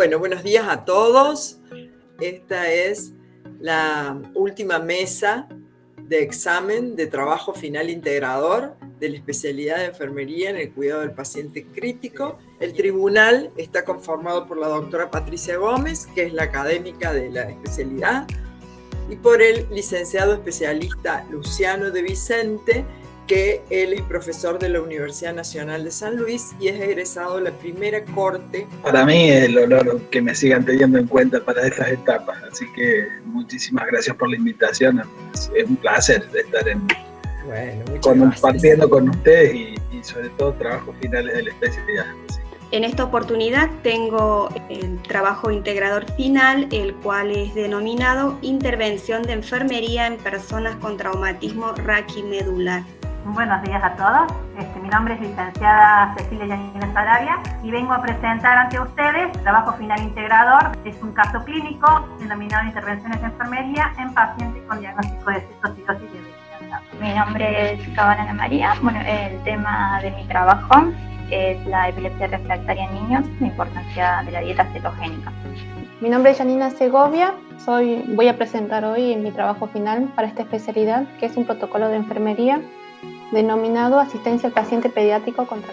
Bueno, buenos días a todos. Esta es la última mesa de examen de trabajo final integrador de la especialidad de enfermería en el cuidado del paciente crítico. El tribunal está conformado por la doctora Patricia Gómez, que es la académica de la especialidad, y por el licenciado especialista Luciano de Vicente, que él es profesor de la Universidad Nacional de San Luis y es egresado de la primera corte. Para mí es el honor que me sigan teniendo en cuenta para estas etapas, así que muchísimas gracias por la invitación, es un placer estar en, bueno, compartiendo con ustedes y, sobre todo trabajos finales de la especialidad. En esta oportunidad tengo el trabajo integrador final, el cual es denominado Intervención de Enfermería en Personas con Traumatismo Raquimedular. Buenos días a todos. Este, mi nombre es licenciada Cecilia Yanina Sarabia y vengo a presentar ante ustedes el trabajo final integrador. Es un caso clínico denominado Intervenciones de Enfermería en pacientes con diagnóstico de cistocidosis y. Mi nombre es Cabana María. Bueno, el tema de mi trabajo es la epilepsia refractaria en niños, la importancia de la dieta cetogénica. Mi nombre es Janina Segovia, soy, voy a presentar hoy mi trabajo final para esta especialidad, que es un protocolo de enfermería denominado asistencia al paciente pediátrico contra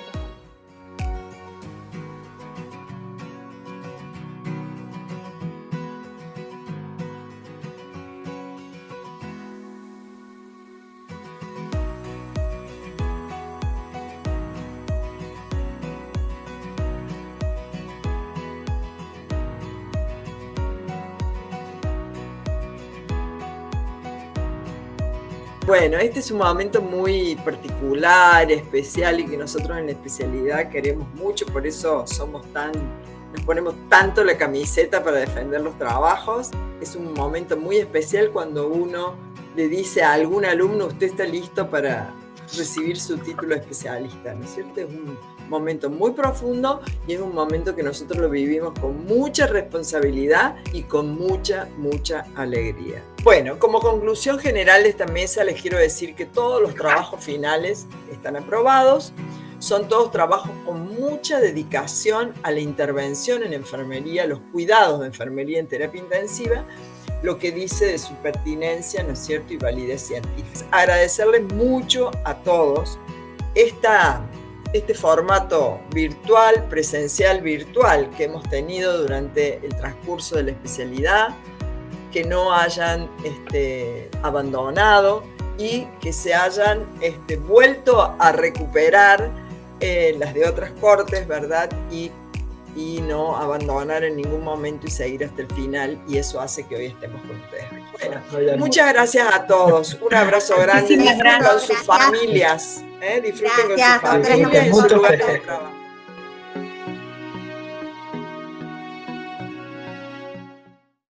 Bueno, este es un momento muy particular, especial y que nosotros en la especialidad queremos mucho, por eso somos tan, nos ponemos tanto la camiseta para defender los trabajos. Es un momento muy especial cuando uno le dice a algún alumno, usted está listo para recibir su título especialista, ¿no es cierto? Es un momento muy profundo y es un momento que nosotros lo vivimos con mucha responsabilidad y con mucha, mucha alegría. Bueno, como conclusión general de esta mesa les quiero decir que todos los trabajos finales están aprobados, son todos trabajos con mucha dedicación a la intervención en enfermería, los cuidados de enfermería en terapia intensiva, lo que dice de su pertinencia, ¿no es cierto?, y validez científica. Agradecerles mucho a todos este formato virtual, presencial virtual que hemos tenido durante el transcurso de la especialidad, que no hayan este, abandonado y que se hayan este, vuelto a recuperar eh, las de otras cortes, ¿verdad? Y, y no abandonar en ningún momento y seguir hasta el final y eso hace que hoy estemos con ustedes. Bueno, muchas gracias a todos, un abrazo grande, disfruten con sus familias, ¿eh? disfruten con sus familias y su lugar de trabajo.